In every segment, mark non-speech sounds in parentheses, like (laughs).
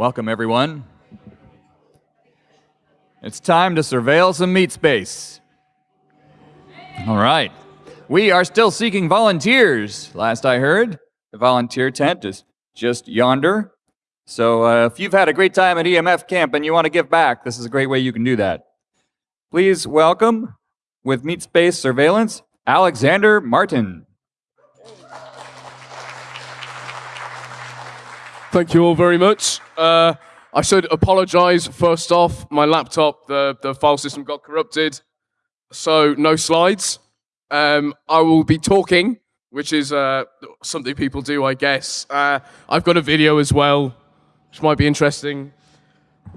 Welcome, everyone. It's time to surveil some meat space. All right. We are still seeking volunteers, last I heard. The volunteer tent is just yonder. So uh, if you've had a great time at EMF camp and you want to give back, this is a great way you can do that. Please welcome, with Meat Space Surveillance, Alexander Martin. Thank you all very much. Uh, I should apologize first off. My laptop, the, the file system got corrupted, so no slides. Um, I will be talking, which is uh, something people do, I guess. Uh, I've got a video as well, which might be interesting.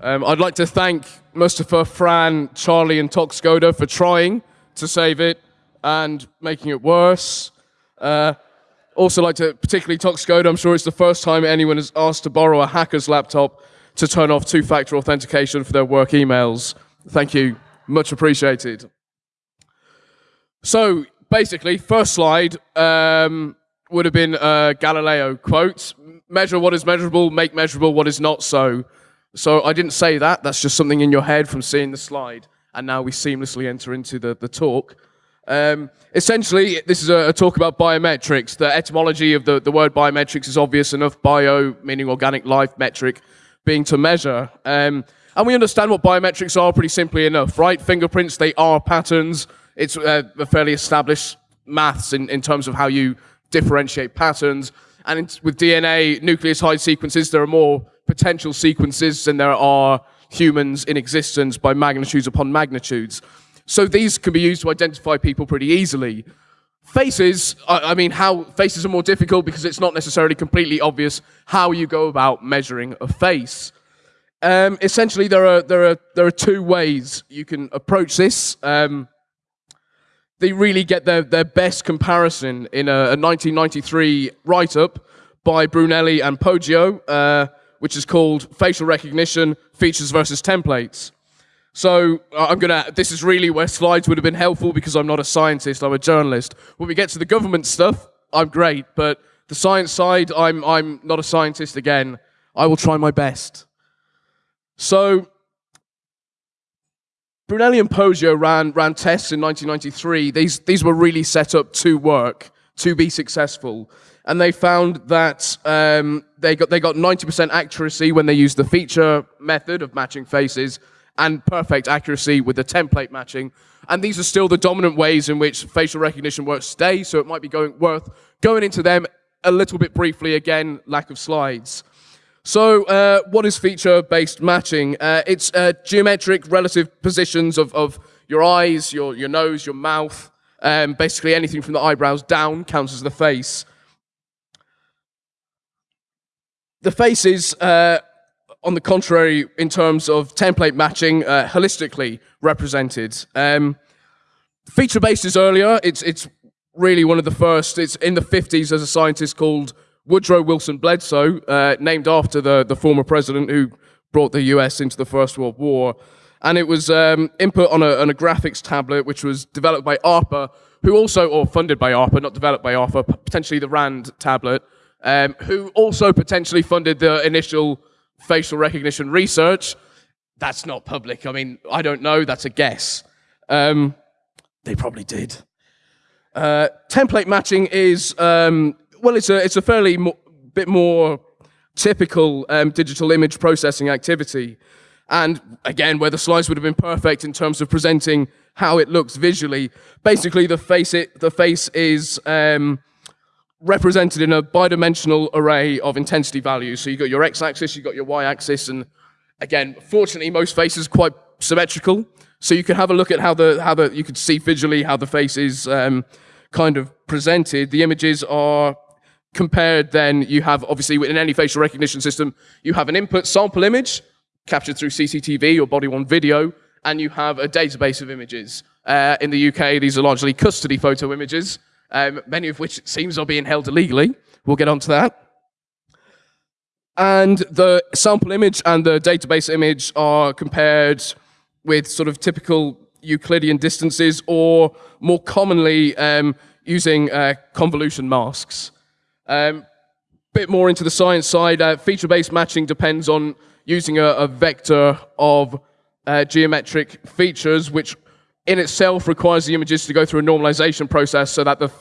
Um, I'd like to thank Mustafa, Fran, Charlie, and Toxcoda for trying to save it and making it worse. Uh, also like to particularly Toxcoda, I'm sure it's the first time anyone has asked to borrow a hacker's laptop to turn off two-factor authentication for their work emails. Thank you. Much appreciated. So basically, first slide um, would have been Galileo quote. Measure what is measurable, make measurable what is not so. So I didn't say that. That's just something in your head from seeing the slide. And now we seamlessly enter into the, the talk. Um, essentially, this is a, a, talk about biometrics. The etymology of the, the word biometrics is obvious enough. Bio meaning organic life, metric being to measure. Um, and we understand what biometrics are pretty simply enough, right? Fingerprints, they are patterns. It's uh, a fairly established maths in, in terms of how you differentiate patterns. And in, with DNA, nucleotide sequences, there are more potential sequences than there are humans in existence by magnitudes upon magnitudes. So these can be used to identify people pretty easily. Faces, I mean, how faces are more difficult because it's not necessarily completely obvious how you go about measuring a face. Um, essentially, there are there are there are two ways you can approach this. Um, they really get their their best comparison in a, a 1993 write-up by Brunelli and Poggio, uh, which is called "Facial Recognition: Features versus Templates." So uh, I'm gonna. This is really where slides would have been helpful because I'm not a scientist. I'm a journalist. When we get to the government stuff, I'm great, but the science side, I'm I'm not a scientist again. I will try my best. So Brunelli and Poggio ran ran tests in 1993. These these were really set up to work to be successful, and they found that um, they got they got 90% accuracy when they used the feature method of matching faces and perfect accuracy with the template matching. And these are still the dominant ways in which facial recognition works today, so it might be going, worth going into them a little bit briefly. Again, lack of slides. So uh, what is feature-based matching? Uh, it's uh, geometric relative positions of, of your eyes, your, your nose, your mouth, um, basically anything from the eyebrows down counts as the face. The faces on the contrary, in terms of template matching, uh, holistically represented. Um, Feature-based is earlier. It's, it's really one of the first. It's in the 50s as a scientist called Woodrow Wilson Bledsoe, uh, named after the, the former president who brought the US into the First World War. And it was um, input on a, on a graphics tablet, which was developed by ARPA, who also, or funded by ARPA, not developed by ARPA, potentially the RAND tablet, um, who also potentially funded the initial facial recognition research. That's not public. I mean, I don't know. That's a guess. Um, they probably did. Uh, template matching is, um, well, it's a, it's a fairly mo bit more typical um, digital image processing activity. And again, where the slides would have been perfect in terms of presenting how it looks visually. Basically, the face, it, the face is um, represented in a bidimensional array of intensity values. So you've got your x-axis, you've got your y-axis, and again, fortunately, most faces are quite symmetrical. So you can have a look at how the, how the, you could see visually how the face is um, kind of presented. The images are compared then, you have, obviously, in any facial recognition system, you have an input sample image captured through CCTV or body-worn video, and you have a database of images. Uh, in the UK, these are largely custody photo images, um, many of which it seems are being held illegally. We'll get onto that. And the sample image and the database image are compared with sort of typical Euclidean distances or more commonly um, using uh, convolution masks. Um, bit more into the science side, uh, feature-based matching depends on using a, a vector of uh, geometric features, which in itself requires the images to go through a normalization process so that the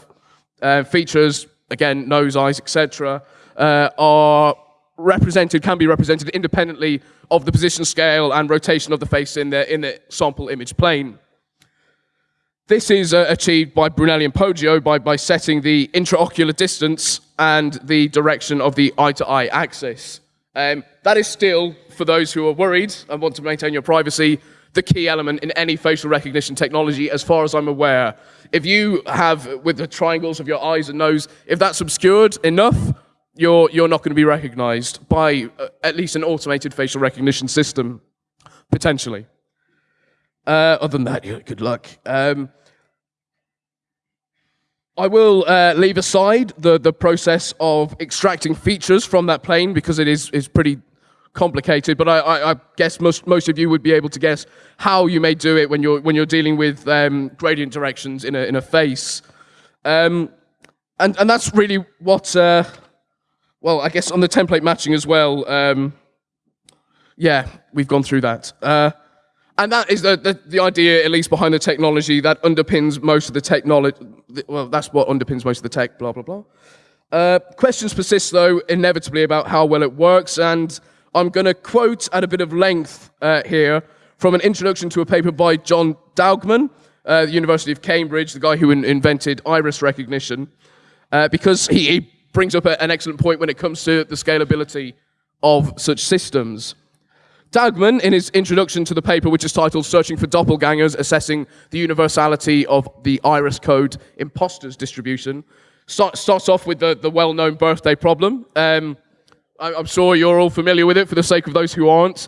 uh, features, again, nose, eyes, etc., uh, are represented, can be represented independently of the position scale and rotation of the face in the, in the sample image plane. This is uh, achieved by Brunelli and Poggio by, by setting the intraocular distance and the direction of the eye-to-eye axis. Um, that is still, for those who are worried and want to maintain your privacy, the key element in any facial recognition technology, as far as I'm aware. If you have, with the triangles of your eyes and nose, if that's obscured enough, you're, you're not going to be recognized by uh, at least an automated facial recognition system, potentially. Uh, other than that, yeah, good luck. Um, I will uh, leave aside the, the process of extracting features from that plane because it is, is pretty complicated, but I, I, I, guess most, most of you would be able to guess how you may do it when you're, when you're dealing with um, gradient directions in a, in a face. Um, and, and that's really what, uh, well, I guess on the template matching as well, um, yeah, we've gone through that. Uh, and that is the, the, the, idea, at least behind the technology, that underpins most of the technology. Well, that's what underpins most of the tech, blah, blah, blah. Uh, questions persist, though, inevitably about how well it works, and I'm going to quote at a bit of length uh, here from an introduction to a paper by John Daugman, uh, the University of Cambridge, the guy who in invented iris recognition, uh, because he, he, brings up a, an excellent point when it comes to the scalability of such systems. Daugman, in his introduction to the paper, which is titled Searching for Doppelgangers, Assessing the Universality of the Iris Code Imposters Distribution, start, starts off with the, the well-known birthday problem. Um, I'm sure you're all familiar with it for the sake of those who aren't.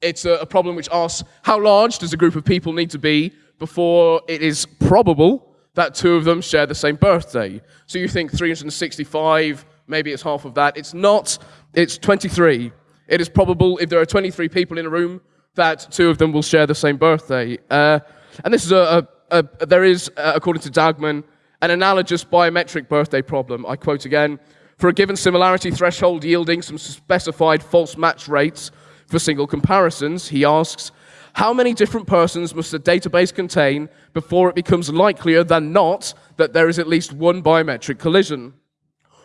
It's a, problem which asks, how large does a group of people need to be before it is probable that two of them share the same birthday? So you think 365, maybe it's half of that. It's not, it's 23. It is probable if there are 23 people in a room that two of them will share the same birthday. Uh, and this is a, a, a there is, uh, according to Daugman, an analogous biometric birthday problem. I quote again, for a given similarity threshold yielding some specified false match rates for single comparisons, he asks, how many different persons must a database contain before it becomes likelier than not that there is at least one biometric collision?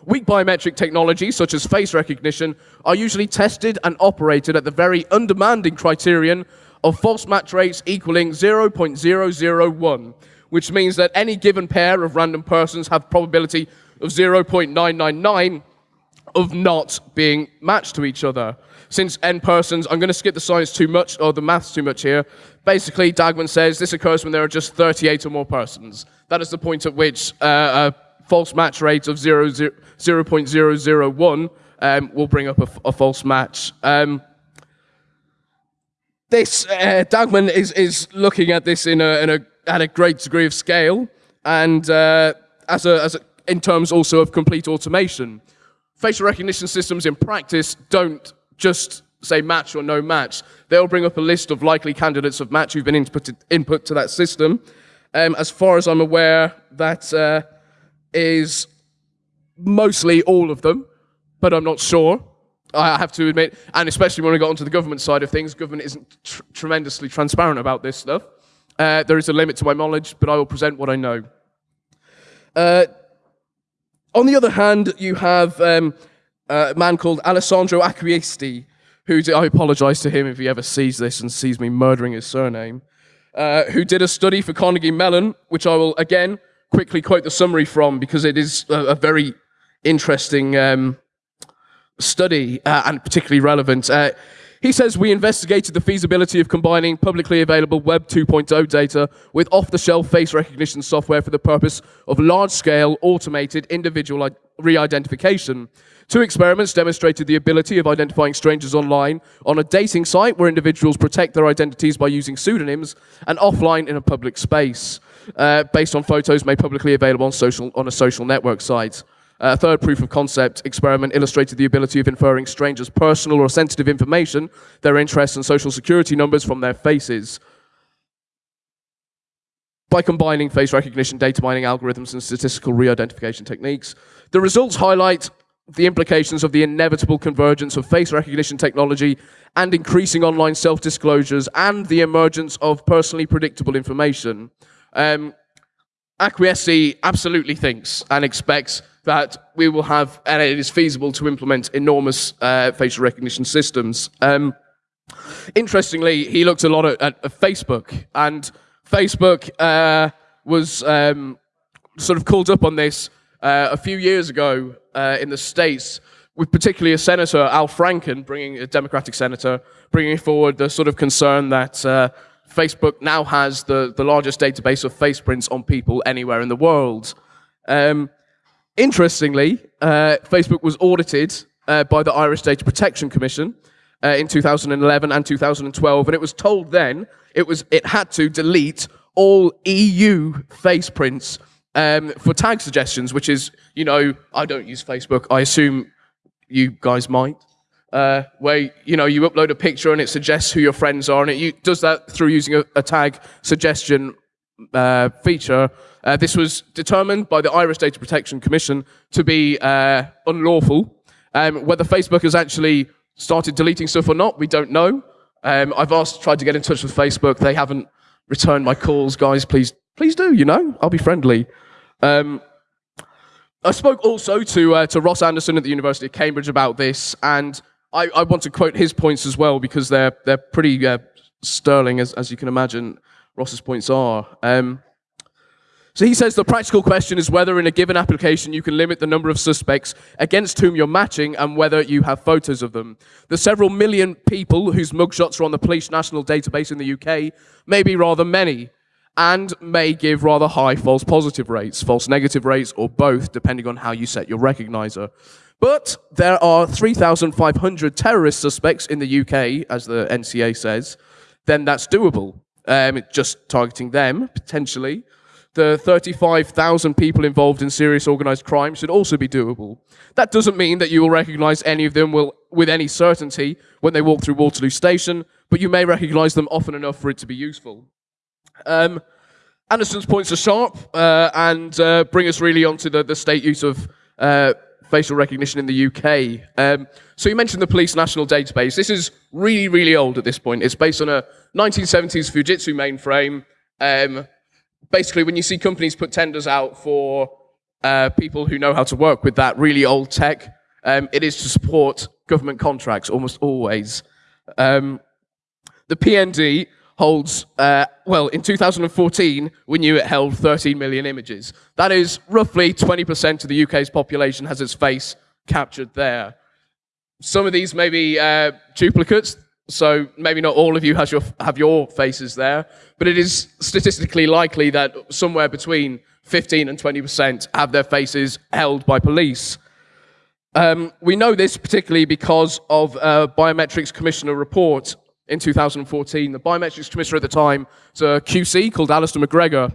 Weak biometric technologies, such as face recognition, are usually tested and operated at the very undemanding criterion of false match rates equaling 0.001, which means that any given pair of random persons have probability of 0.999 of not being matched to each other. Since n persons, I'm going to skip the science too much, or the maths too much here. Basically, Daugman says this occurs when there are just 38 or more persons. That is the point at which uh, a false match rate of 0, 0, 0.001 um, will bring up a, a false match. Um, this, uh, Daugman is, is looking at this in a, in a, at a great degree of scale, and uh, as, a, as a in terms also of complete automation. Facial recognition systems in practice don't just say match or no match. They'll bring up a list of likely candidates of match who've been input, input to that system. Um, as far as I'm aware, that uh, is mostly all of them, but I'm not sure. I have to admit, and especially when we got onto the government side of things, government isn't tr tremendously transparent about this stuff. Uh, there is a limit to my knowledge, but I will present what I know. Uh, on the other hand, you have um, a man called Alessandro Acquisti, who I apologize to him if he ever sees this and sees me murdering his surname, uh, who did a study for Carnegie Mellon, which I will again quickly quote the summary from because it is a, a very interesting um, study uh, and particularly relevant. Uh, he says we investigated the feasibility of combining publicly available Web 2.0 data with off-the-shelf face recognition software for the purpose of large-scale automated individual re-identification. Two experiments demonstrated the ability of identifying strangers online on a dating site where individuals protect their identities by using pseudonyms and offline in a public space, uh, based on photos made publicly available on, social, on a social network site. A third proof of concept experiment illustrated the ability of inferring strangers' personal or sensitive information, their interests and social security numbers from their faces. By combining face recognition, data mining algorithms, and statistical re-identification techniques, the results highlight the implications of the inevitable convergence of face recognition technology and increasing online self disclosures and the emergence of personally predictable information. Um, Acquisti absolutely thinks and expects that we will have, and it is feasible to implement enormous uh, facial recognition systems. Um, interestingly, he looked a lot at, at, Facebook, and Facebook uh, was um, sort of called up on this uh, a few years ago uh, in the States, with particularly a senator, Al Franken, bringing a Democratic senator, bringing forward the sort of concern that uh, Facebook now has the, the largest database of face prints on people anywhere in the world. Um, interestingly, uh, Facebook was audited uh, by the Irish Data Protection Commission uh, in 2011 and 2012, and it was told then it was it had to delete all EU face prints um, for tag suggestions, which is you know I don't use Facebook. I assume you guys might uh, where you know you upload a picture and it suggests who your friends are, and it does that through using a, a tag suggestion uh, feature. Uh, this was determined by the Irish Data Protection Commission to be uh, unlawful. Um, whether Facebook has actually started deleting stuff or not, we don't know. Um, I've asked, tried to get in touch with Facebook. They haven't returned my calls. Guys, please, please do. You know, I'll be friendly. Um, I spoke also to uh, to Ross Anderson at the University of Cambridge about this, and I, I want to quote his points as well because they're they're pretty uh, sterling, as as you can imagine. Ross's points are. Um, so he says the practical question is whether in a given application you can limit the number of suspects against whom you're matching and whether you have photos of them. The several million people whose mugshots are on the police national database in the UK may be rather many and may give rather high false positive rates, false negative rates, or both, depending on how you set your recognizer. But there are 3,500 terrorist suspects in the UK, as the NCA says, then that's doable. Um, just targeting them, potentially. The 35,000 people involved in serious organized crime should also be doable. That doesn't mean that you will recognize any of them will, with any certainty when they walk through Waterloo Station, but you may recognize them often enough for it to be useful. Um, Anderson's points are sharp uh, and uh, bring us really onto the, the state use of uh, facial recognition in the UK. Um, so you mentioned the police national database. This is really, really old at this point. It's based on a 1970s Fujitsu mainframe. Um, basically, when you see companies put tenders out for uh, people who know how to work with that really old tech, um, it is to support government contracts almost always. Um, the PND holds, uh, well, in 2014, we knew it held 13 million images. That is roughly 20% of the UK's population has its face captured there. Some of these may be uh, duplicates, so maybe not all of you has your, have your faces there, but it is statistically likely that somewhere between 15 and 20% have their faces held by police. Um, we know this particularly because of a Biometrics Commissioner report in 2014. The biometrics commissioner at the time was a QC called Alastair MacGregor.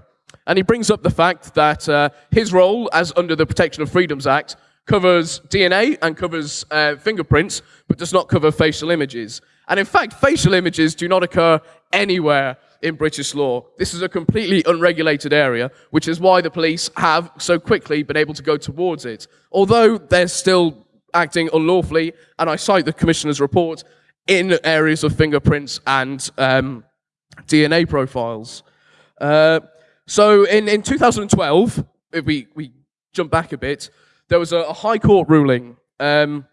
And he brings up the fact that uh, his role, as under the Protection of Freedoms Act, covers DNA and covers uh, fingerprints, but does not cover facial images. And in fact, facial images do not occur anywhere in British law. This is a completely unregulated area, which is why the police have so quickly been able to go towards it. Although they're still acting unlawfully, and I cite the Commissioner's report, in areas of fingerprints and um, DNA profiles. Uh, so in, in 2012, if we, we jump back a bit, there was a, a High Court ruling. Um,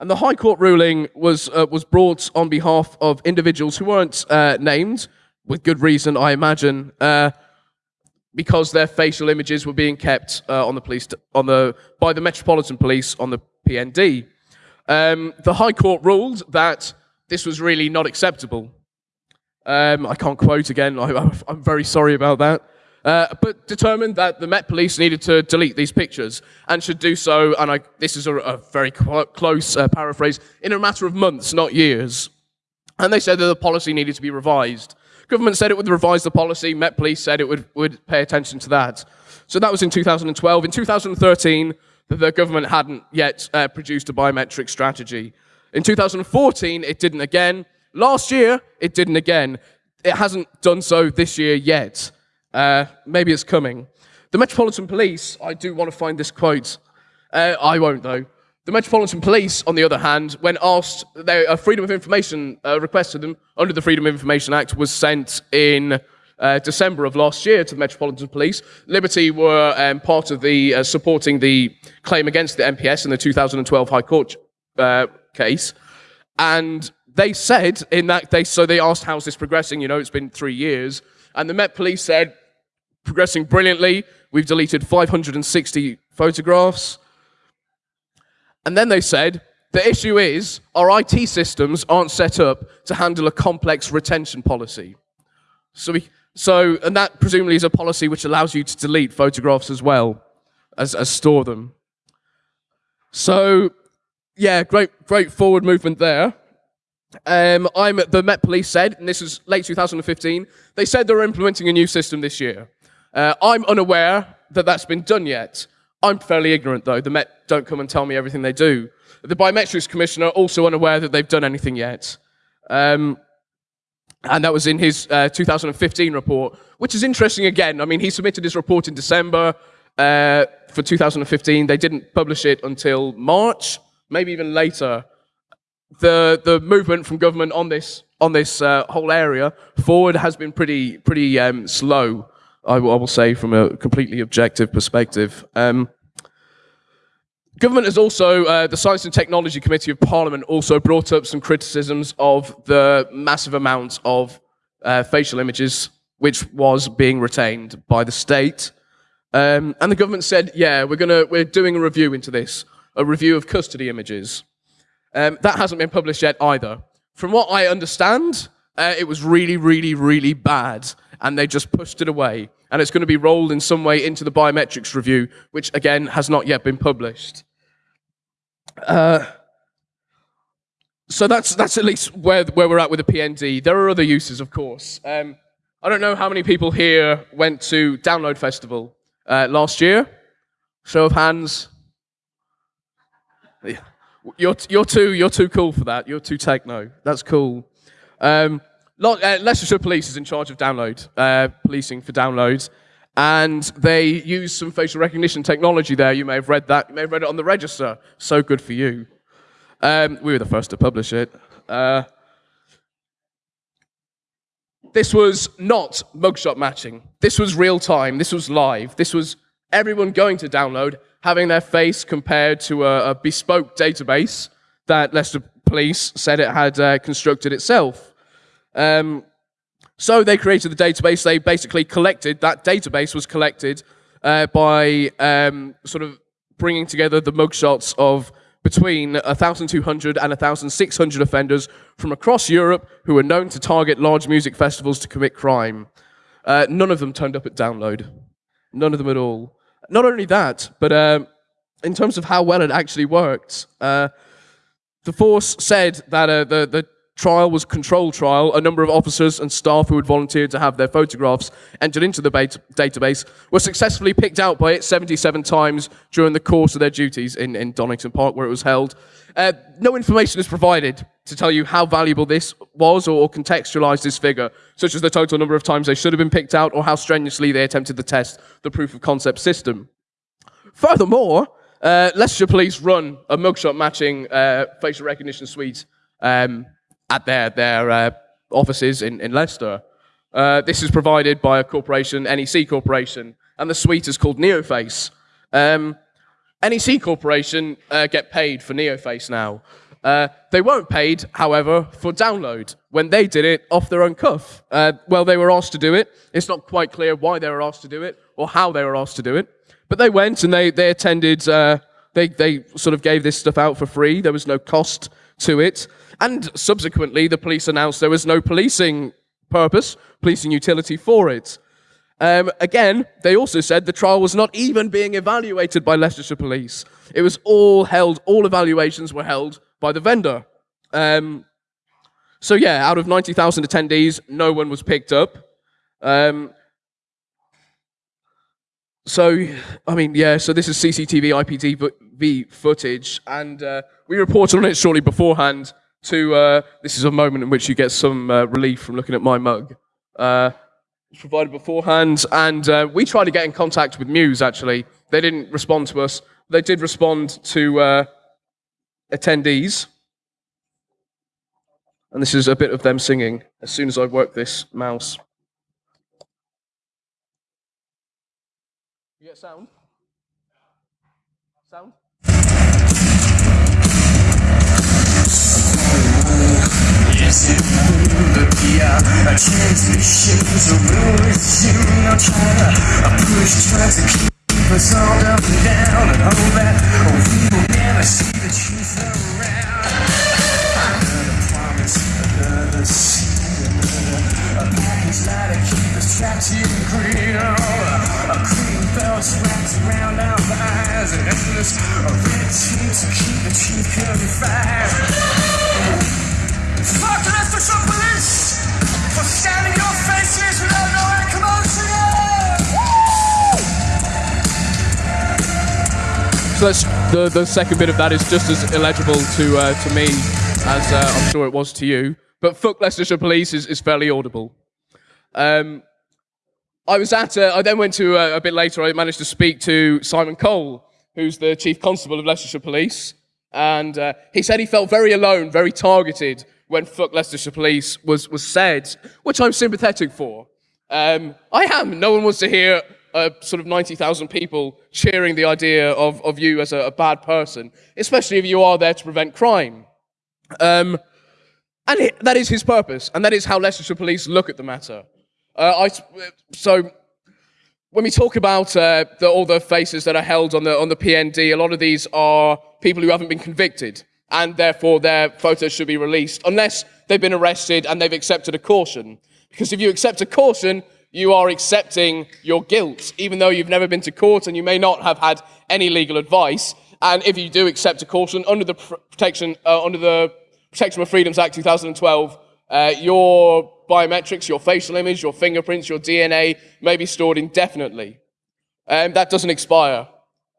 and the High Court ruling was, uh, was brought on behalf of individuals who weren't uh, named, with good reason, I imagine, uh, because their facial images were being kept uh, on the police, on the, by the Metropolitan Police on the PND. Um, the High Court ruled that this was really not acceptable. Um, I can't quote again, I, am very sorry about that. Uh, but determined that the Met Police needed to delete these pictures and should do so, and I, this is a, a very close uh, paraphrase, in a matter of months, not years. And they said that the policy needed to be revised. Government said it would revise the policy, Met Police said it would, would pay attention to that. So that was in 2012. In 2013, the government hadn't yet uh, produced a biometric strategy. In 2014, it didn't again. Last year, it didn't again. It hasn't done so this year yet. Uh, maybe it's coming. The Metropolitan Police, I do want to find this quote. Uh, I won't, though. The Metropolitan Police, on the other hand, when asked, they, a Freedom of Information uh, request to them under the Freedom of Information Act was sent in uh, December of last year to the Metropolitan Police. Liberty were um, part of the uh, supporting the claim against the MPS in the 2012 High Court uh, case, and they said in that they so they asked how's this progressing. You know, it's been three years, and the Met Police said progressing brilliantly. We've deleted 560 photographs. And then they said, the issue is our IT systems aren't set up to handle a complex retention policy. So, we, so and that presumably is a policy which allows you to delete photographs as well as, as store them. So, yeah, great, great forward movement there. Um, I'm the Met Police said, and this was late 2015. They said they're implementing a new system this year. Uh, I'm unaware that that's been done yet. I'm fairly ignorant, though. The Met don't come and tell me everything they do. The Biometrics Commissioner also unaware that they've done anything yet. Um, and that was in his uh, 2015 report, which is interesting again. I mean, he submitted his report in December uh, for 2015. They didn't publish it until March, maybe even later. The, the movement from government on this, on this uh, whole area forward has been pretty, pretty um, slow. I will, I will say, from a completely objective perspective. Um, government has also, uh, the Science and Technology Committee of Parliament also brought up some criticisms of the massive amounts of uh, facial images which was being retained by the state. Um, and the government said, yeah, we're, gonna, we're doing a review into this, a review of custody images. Um, that hasn't been published yet either. From what I understand, uh, it was really, really, really bad and they just pushed it away. And it's going to be rolled in some way into the biometrics review, which again has not yet been published. Uh, so that's that's at least where where we're at with the PND. There are other uses, of course. Um, I don't know how many people here went to Download Festival uh, last year. Show of hands. You're you're too you're too cool for that. You're too techno. That's cool. Um, uh, Leicestershire Police is in charge of download, uh, policing for downloads, and they use some facial recognition technology there. You may have read that. You may have read it on the register. So good for you. Um, we were the first to publish it. Uh, this was not mugshot matching. This was real time. This was live. This was everyone going to download, having their face compared to a, a bespoke database that Leicester Police said it had uh, constructed itself. Um, so they created the database. They basically collected, that database was collected uh, by um, sort of bringing together the mugshots of between 1,200 and 1,600 offenders from across Europe who were known to target large music festivals to commit crime. Uh, none of them turned up at download. None of them at all. Not only that, but uh, in terms of how well it actually worked, uh, the force said that uh, the, the trial was control trial. A number of officers and staff who had volunteered to have their photographs entered into the database were successfully picked out by it 77 times during the course of their duties in, in Donington Park, where it was held. Uh, no information is provided to tell you how valuable this was or, or contextualize this figure, such as the total number of times they should have been picked out or how strenuously they attempted to test the proof of concept system. Furthermore, uh, Police run a mugshot matching uh, facial recognition suite um, at their, their uh, offices in, in Leicester. Uh, this is provided by a corporation, NEC Corporation, and the suite is called Neoface. Um, NEC Corporation uh, get paid for Neoface now. Uh, they weren't paid, however, for download when they did it off their own cuff. Uh, well, they were asked to do it. It's not quite clear why they were asked to do it or how they were asked to do it. But they went and they, they attended, uh, they, they sort of gave this stuff out for free. There was no cost to it. And subsequently, the police announced there was no policing purpose, policing utility for it. Um, again, they also said the trial was not even being evaluated by Leicestershire Police. It was all held, all evaluations were held by the vendor. Um, so yeah, out of 90,000 attendees, no one was picked up. Um, so, I mean, yeah, so this is CCTV IPTV footage, and uh, we reported on it shortly beforehand to, uh, this is a moment in which you get some uh, relief from looking at my mug. Uh, it's provided beforehand, and uh, we tried to get in contact with Muse, actually. They didn't respond to us. They did respond to, uh, attendees. And this is a bit of them singing as soon as I work this mouse. You get sound? Sound? Transmission, so we'll resume no trying to push, trying to keep us all up and down and that we will never see the truth around. Promise, a us trapped in. Oh, a green belts wrapped around our eyes and endless a red tape to keep the truth purified. So that's the the second bit of that is just as illegible to uh, to me as uh, I'm sure it was to you. But fuck Leicestershire Police is, is fairly audible. Um, I was at. Uh, I then went to uh, a bit later. I managed to speak to Simon Cole, who's the chief constable of Leicestershire Police, and uh, he said he felt very alone, very targeted when "fuck Leicestershire Police" was was said, which I'm sympathetic for. Um, I am. No one wants to hear uh, sort of 90,000 people cheering the idea of, of you as a, a, bad person, especially if you are there to prevent crime. Um, and it, that is his purpose, and that is how Leicestershire Police look at the matter. Uh, I, so when we talk about uh, the, all the faces that are held on the, on the PND, a lot of these are people who haven't been convicted, and therefore their photos should be released, unless they've been arrested and they've accepted a caution. Because if you accept a caution, you are accepting your guilt, even though you've never been to court and you may not have had any legal advice. And if you do accept a caution under the protection, uh, under the Protection of Freedoms Act 2012, uh, your biometrics, your facial image, your fingerprints, your DNA may be stored indefinitely. Um, that doesn't expire.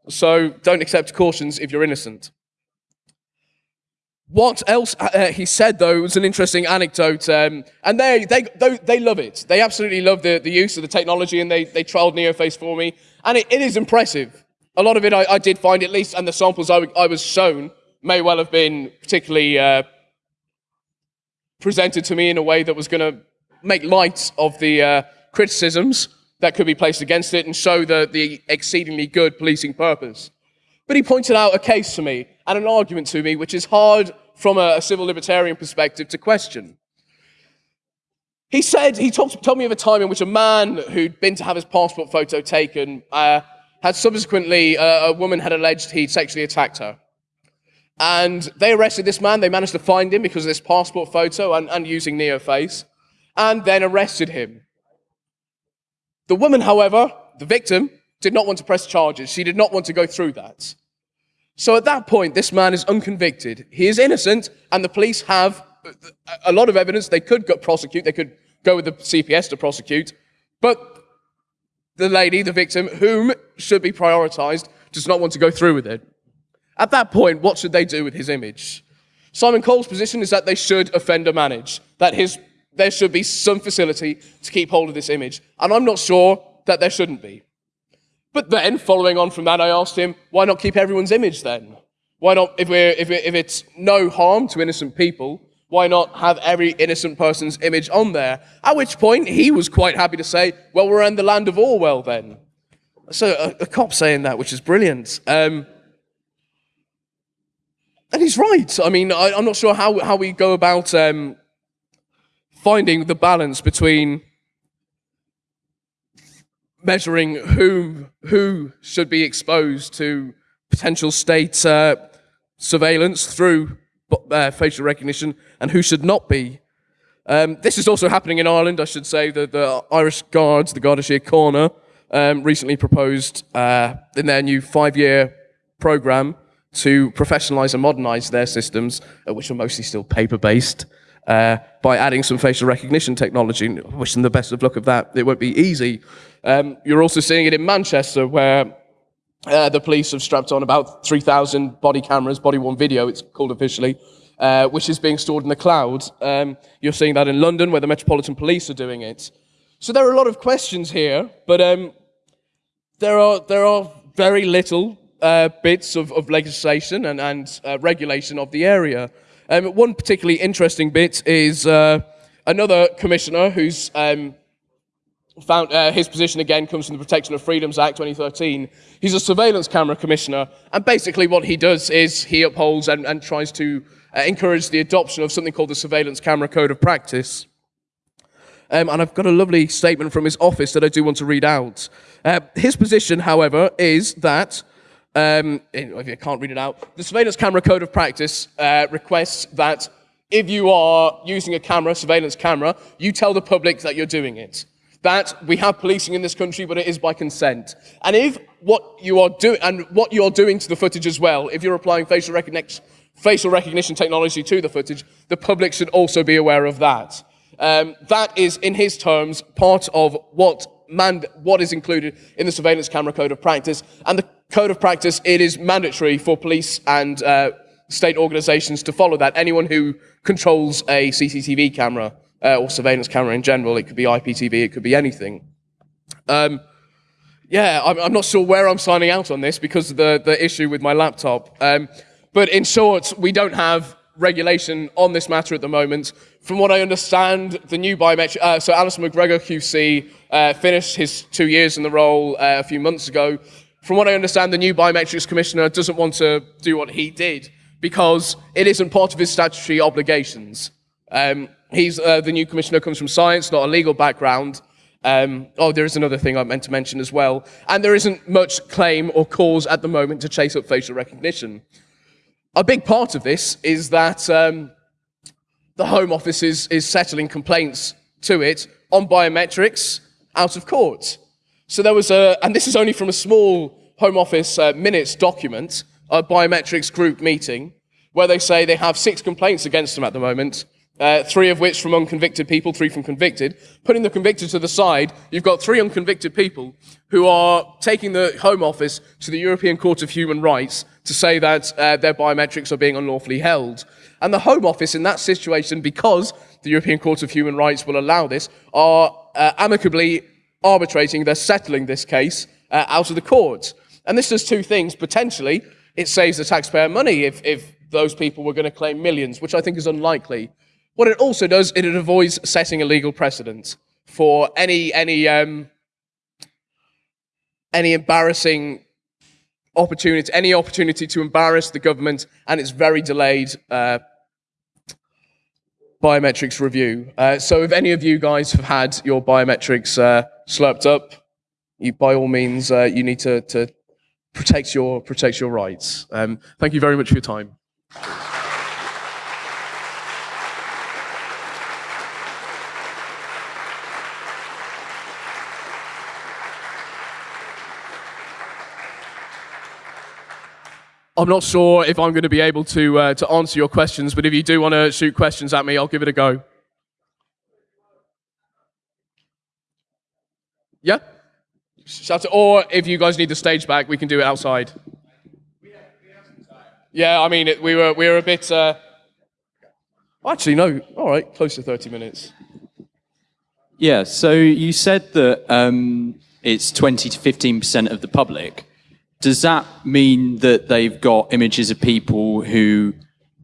So don't accept cautions if you're innocent. What else uh, he said, though, was an interesting anecdote. Um, and they, they, they love it. They absolutely love the, the use of the technology, and they, they trialed NeoFace for me. And it, it is impressive. A lot of it I, I did find, at least, and the samples I, I was shown may well have been particularly uh, presented to me in a way that was going to make light of the uh, criticisms that could be placed against it and show the, the exceedingly good policing purpose. But he pointed out a case to me and an argument to me which is hard from a, a civil libertarian perspective to question. He said, he talked, told me of a time in which a man who'd been to have his passport photo taken uh, had subsequently, uh, a woman had alleged he'd sexually attacked her. And they arrested this man. They managed to find him because of this passport photo and, and using NeoFace, and then arrested him. The woman, however, the victim, did not want to press charges. She did not want to go through that. So at that point, this man is unconvicted. He is innocent, and the police have a lot of evidence. They could prosecute. They could go with the CPS to prosecute. But the lady, the victim, whom should be prioritized, does not want to go through with it. At that point, what should they do with his image? Simon Cole's position is that they should offender manage, that his, there should be some facility to keep hold of this image. And I'm not sure that there shouldn't be. But then, following on from that, I asked him, why not keep everyone's image then? Why not, if, we're, if, we're, if it's no harm to innocent people, why not have every innocent person's image on there? At which point, he was quite happy to say, well, we're in the land of Orwell then. So a, a cop saying that, which is brilliant. Um, and he's right. I mean, I, am not sure how, how we go about um, finding the balance between measuring whom, who should be exposed to potential state uh, surveillance through uh, facial recognition and who should not be. Um, this is also happening in Ireland, I should say. The, the Irish Guards, the Garda Síochána, um, recently proposed uh, in their new five-year program to professionalize and modernize their systems, uh, which are mostly still paper-based, uh, by adding some facial recognition technology. Wish them the best of luck of that. It won't be easy. Um, you're also seeing it in Manchester, where uh, the police have strapped on about 3,000 body cameras, body-worn video, it's called officially, uh, which is being stored in the cloud. Um, you're seeing that in London, where the Metropolitan Police are doing it. So there are a lot of questions here, but um, there are there are very little uh, bits of, of legislation and, and uh, regulation of the area. Um, one particularly interesting bit is uh, another commissioner who's um, found uh, his position again comes from the Protection of Freedoms Act 2013. He's a surveillance camera commissioner, and basically what he does is he upholds and, and tries to uh, encourage the adoption of something called the Surveillance Camera Code of Practice. Um, and I've got a lovely statement from his office that I do want to read out. Uh, his position, however, is that um, if you can't read it out, the Surveillance Camera Code of Practice uh, requests that if you are using a camera, surveillance camera, you tell the public that you're doing it. That we have policing in this country, but it is by consent. And if what you are doing, and what you're doing to the footage as well, if you're applying facial recognition, facial recognition technology to the footage, the public should also be aware of that. Um, that is, in his terms, part of what, what is included in the Surveillance Camera Code of Practice. And the Code of Practice, it is mandatory for police and uh, state organizations to follow that. Anyone who controls a CCTV camera uh, or surveillance camera in general, it could be IPTV, it could be anything. Um, yeah, I'm, I'm, not sure where I'm signing out on this because of the, the issue with my laptop. Um, but in short, we don't have regulation on this matter at the moment. From what I understand, the new biometric, uh, so Alison MacGregor QC uh, finished his two years in the role uh, a few months ago. From what I understand, the new biometrics commissioner doesn't want to do what he did because it isn't part of his statutory obligations. Um, he's uh, the new commissioner comes from science, not a legal background. Um, oh, there is another thing I meant to mention as well. And there isn't much claim or cause at the moment to chase up facial recognition. A big part of this is that um, the Home Office is, is settling complaints to it on biometrics out of court. So there was a, and this is only from a small Home Office uh, minutes document, a biometrics group meeting, where they say they have six complaints against them at the moment, uh, three of which from unconvicted people, three from convicted. Putting the convicted to the side, you've got three unconvicted people who are taking the Home Office to the European Court of Human Rights to say that uh, their biometrics are being unlawfully held. And the Home Office in that situation, because the European Court of Human Rights will allow this, are uh, amicably arbitrating, they're settling this case uh, out of the court. And this does two things. Potentially, it saves the taxpayer money if, if those people were going to claim millions, which I think is unlikely. What it also does, it avoids setting a legal precedent for any any um, any embarrassing opportunity, any opportunity to embarrass the government and its very delayed uh, biometrics review. Uh, so, if any of you guys have had your biometrics uh, slurped up, you, by all means, uh, you need to, to protect your protect your rights. Um, thank you very much for your time. I'm not sure if I'm going to be able to, uh, to answer your questions, but if you do want to shoot questions at me, I'll give it a go. Yeah? Shout it. Or if you guys need the stage back, we can do it outside. Yeah, I mean, it, we, were, we were a bit. Uh... Actually, no. All right, close to 30 minutes. Yeah, so you said that um, it's 20 to 15% of the public does that mean that they've got images of people who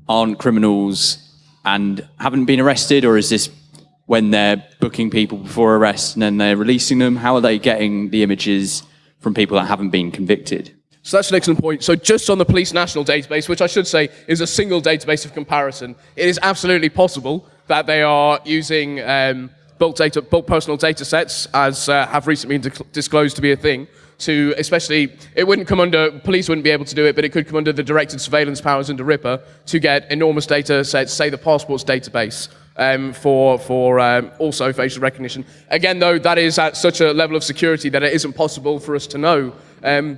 aren't criminals and haven't been arrested, or is this when they're booking people before arrest and then they're releasing them? How are they getting the images from people that haven't been convicted? So that's an excellent point. So just on the police national database, which I should say is a single database of comparison, it is absolutely possible that they are using um, bulk, data, bulk personal data sets, as uh, have recently been disclosed to be a thing to especially it wouldn't come under police wouldn't be able to do it but it could come under the directed surveillance powers under RIPA to get enormous data sets say the passports database um, for for um, also facial recognition again though that is at such a level of security that it isn't possible for us to know um,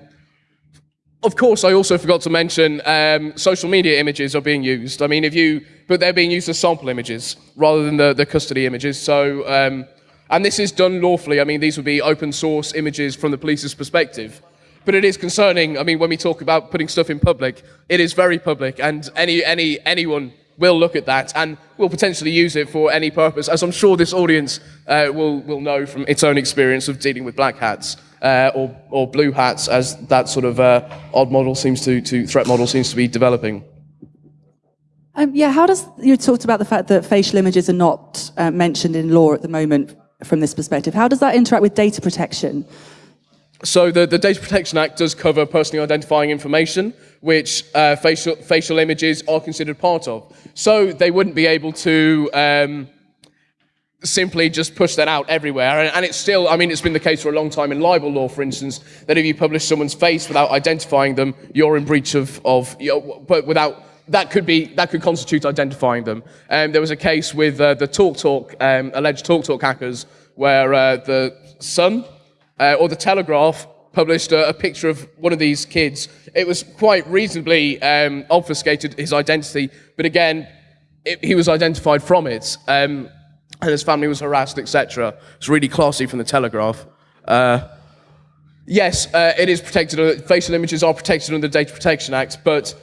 of course, I also forgot to mention um, social media images are being used. I mean, if you, but they're being used as sample images rather than the, the custody images. So um, and this is done lawfully. I mean, these would be open source images from the police's perspective. But it is concerning. I mean, when we talk about putting stuff in public, it is very public, and any, any, anyone will look at that and will potentially use it for any purpose, as I'm sure this audience uh, will, will know from its own experience of dealing with black hats. uh, or, or blue hats as that sort of uh, odd model seems to, to threat model seems to be developing. Um, yeah, how does you talked about the fact that facial images are not uh, mentioned in law at the moment from this perspective? How does that interact with data protection? So the, the Data Protection Act does cover personally identifying information, which uh, facial, facial images are considered part of. So they wouldn't be able to um, simply just push that out everywhere. And, and it's still, I mean, it's been the case for a long time in libel law, for instance, that if you publish someone's face without identifying them, you're in breach of, of you know, but without, that could be, that could constitute identifying them. Um, there was a case with uh, the TalkTalk, um, alleged TalkTalk hackers, where uh, the Sun, uh, or the Telegraph published a, a, picture of one of these kids. It was quite reasonably um, obfuscated his identity, but again, it, he was identified from it, um, and his family was harassed, etc. It's really classy from the Telegraph. Uh, yes, uh, it is protected. Facial images are protected under the Data Protection Act, but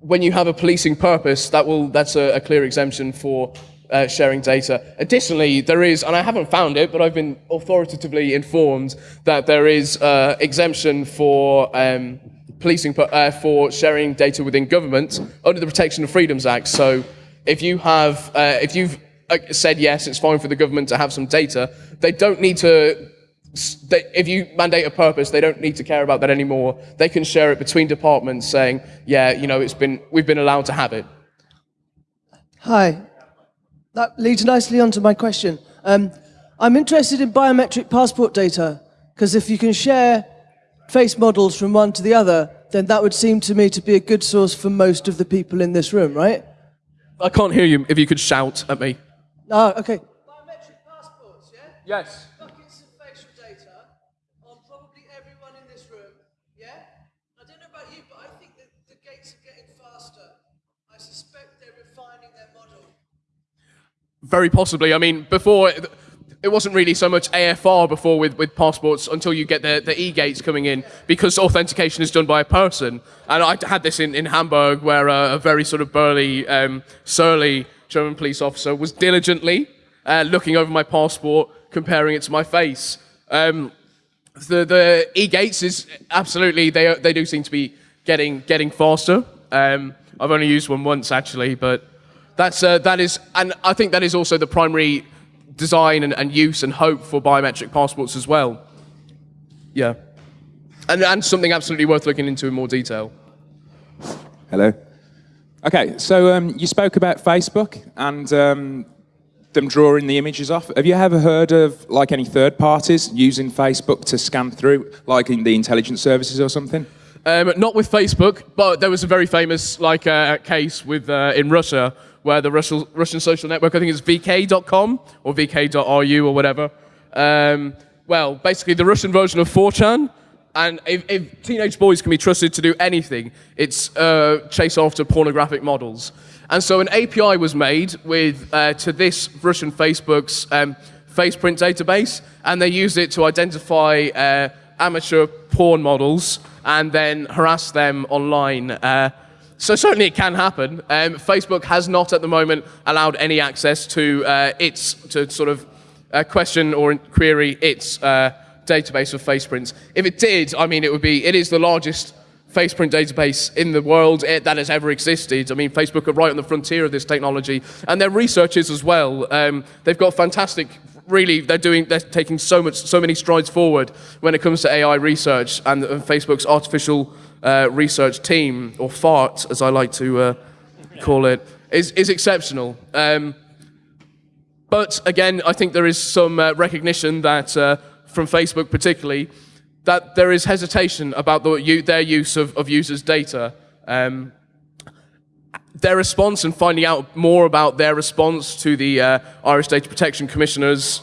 when you have a policing purpose, that will that's a, a clear exemption for uh, sharing data. Additionally, there is, and I haven't found it, but I've been authoritatively informed that there is uh, exemption for um, policing uh, for sharing data within government under the Protection of Freedoms Act. So, if you have, uh, if you've uh, said yes, it's fine for the government to have some data, they don't need to. They, if you mandate a purpose, they don't need to care about that anymore. They can share it between departments, saying, "Yeah, you know, it's been we've been allowed to have it." Hi, that leads nicely onto my question. Um, I'm interested in biometric passport data, because if you can share face models from one to the other, then that would seem to me to be a good source for most of the people in this room, right? I can't hear you if you could shout at me. Oh, okay. Biometric passports, yeah? Yes. Buckets of facial data on probably everyone in this room, yeah? I don't know about you, but I think that the gates are getting faster. I suspect they're refining their model. Very possibly. I mean, before it wasn't really so much AFR before with, with passports until you get the, the e-gates coming in because authentication is done by a person. And I had this in, in Hamburg where a, a very sort of burly, um, surly German police officer was diligently uh, looking over my passport, comparing it to my face. Um, the, the e-gates is absolutely, they, they do seem to be getting, getting faster. Um, I've only used one once actually, but that's, uh, that is, and I think that is also the primary design and, and use and hope for biometric passports as well. Yeah. And, and something absolutely worth looking into in more detail. Hello. Okay, so um, you spoke about Facebook and um, them drawing the images off. Have you ever heard of like any third parties using Facebook to scan through, like in the intelligence services or something? Um, not with Facebook, but there was a very famous like uh, case with uh, in Russia where the Russian, Russian social network, I think it's vk.com or vk.ru or whatever. Um, well, basically the Russian version of 4chan. And if, if, teenage boys can be trusted to do anything, it's uh, chase after pornographic models. And so an API was made with uh, to this Russian Facebook's um, FacePrint database, and they used it to identify uh, amateur porn models and then harass them online. So certainly it can happen. Um, Facebook has not at the moment allowed any access to uh, its, to sort of uh, question or query its uh, database of FacePrints. If it did, I mean, it would be, it is the largest FacePrint database in the world that has ever existed. I mean, Facebook are right on the frontier of this technology, and their researchers as well. Um, they've got fantastic. Really, they're doing. They're taking so much, so many strides forward when it comes to AI research and, and Facebook's artificial uh, research team, or FART as I like to uh, call it, is, is exceptional. Um, but again, I think there is some uh, recognition that, uh, from Facebook particularly, that there is hesitation about the, their use of, of users' data. Um, their response and finding out more about their response to the uh, Irish Data Protection Commissioners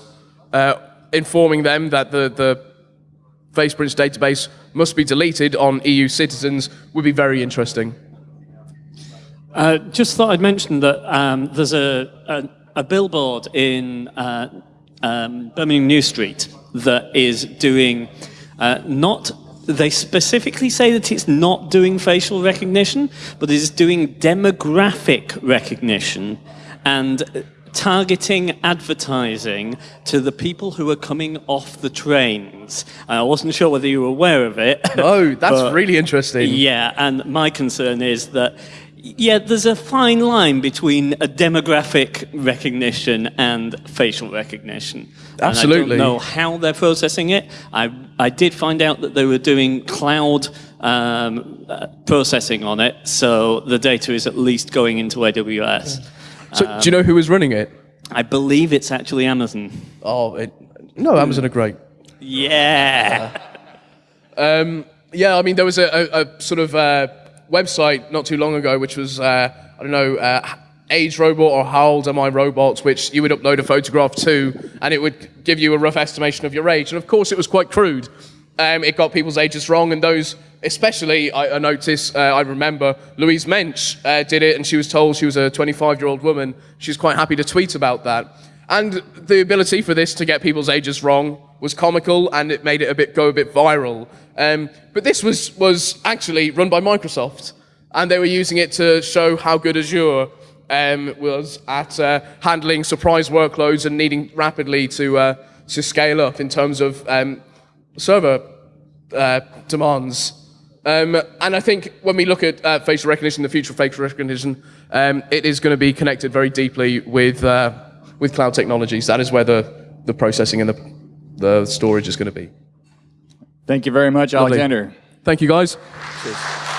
uh, informing them that the, the FacePrints database must be deleted on EU citizens would be very interesting. Uh, just thought I'd mention that um, there's a, a, a, billboard in uh, um, Birmingham New Street that is doing uh, not, they specifically say that it's not doing facial recognition, but it is doing demographic recognition and targeting advertising to the people who are coming off the trains. I wasn't sure whether you were aware of it. (laughs) Oh, that's but- really interesting. Yeah, and my concern is that. Yeah, there's a fine line between a demographic recognition and facial recognition. Absolutely. And I don't know how they're processing it. I, I did find out that they were doing cloud um, uh, processing on it, so the data is at least going into AWS. So, do you know who was running it? I believe it's actually Amazon. Oh, it, no, Amazon are great. Yeah. Yeah, I mean, there was a, a, a sort of uh, website not too long ago, which was, uh, I don't know, uh, Age Robot or How Old Am I Robot, which you would upload a photograph to, and it would give you a rough estimation of your age. And of course, it was quite crude. Um, it got people's ages wrong, and those, especially, I, I noticed, uh, I remember Louise Mensch uh, did it, and she was told she was a 25 year old woman. She's quite happy to tweet about that. And the ability for this to get people's ages wrong was comical, and it made it a bit go a bit viral. Um, but this was was actually run by Microsoft, and they were using it to show how good Azure um, was at uh, handling surprise workloads and needing rapidly to uh, to scale up in terms of um, server uh, demands. Um, and I think when we look at uh, facial recognition, the future of facial recognition, um, it is going to be connected very deeply with uh, with cloud technologies. That is where the, the processing and the, the storage is going to be. Thank you very much, Lovely. Alexander. Thank you, guys. Cheers.